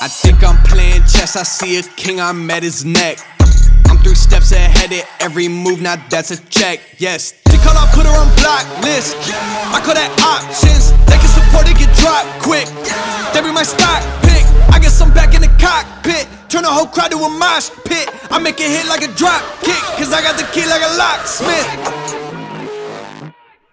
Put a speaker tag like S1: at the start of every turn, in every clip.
S1: I think I'm playing chess, I see a king, I'm at his neck. I'm three steps ahead of every move, now that's a check. Yes, she call, I put her on block list. I call that options. They can support it, get dropped quick. They be my stock pick. I guess I'm back in the cockpit. Turn the whole crowd to a mosh pit. I make it hit like a drop kick, cause I got the key like a locksmith.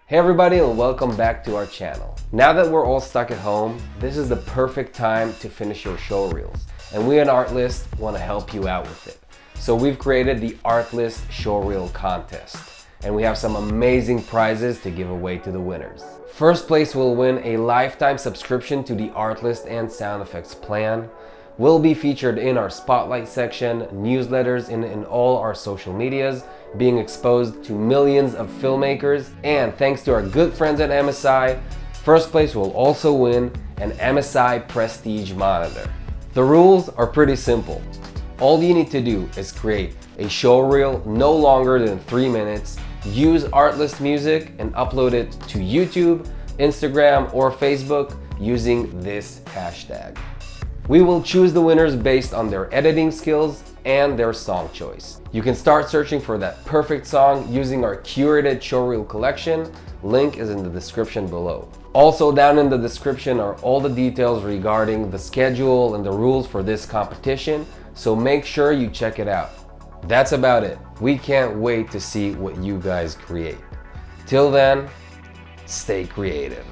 S2: Hey everybody and welcome back to our channel. Now that we're all stuck at home, this is the perfect time to finish your show reels. And we at Artlist want to help you out with it. So we've created the Artlist Show Reel Contest. And we have some amazing prizes to give away to the winners. First place will win a lifetime subscription to the Artlist and Sound Effects plan will be featured in our spotlight section, newsletters, and in all our social medias, being exposed to millions of filmmakers. And thanks to our good friends at MSI, first place will also win an MSI Prestige monitor. The rules are pretty simple. All you need to do is create a show reel no longer than three minutes, use Artlist music and upload it to YouTube, Instagram, or Facebook using this hashtag. We will choose the winners based on their editing skills and their song choice. You can start searching for that perfect song using our curated showreel collection. Link is in the description below. Also down in the description are all the details regarding the schedule and the rules for this competition, so make sure you check it out. That's about it. We can't wait to see what you guys create. Till then, stay creative.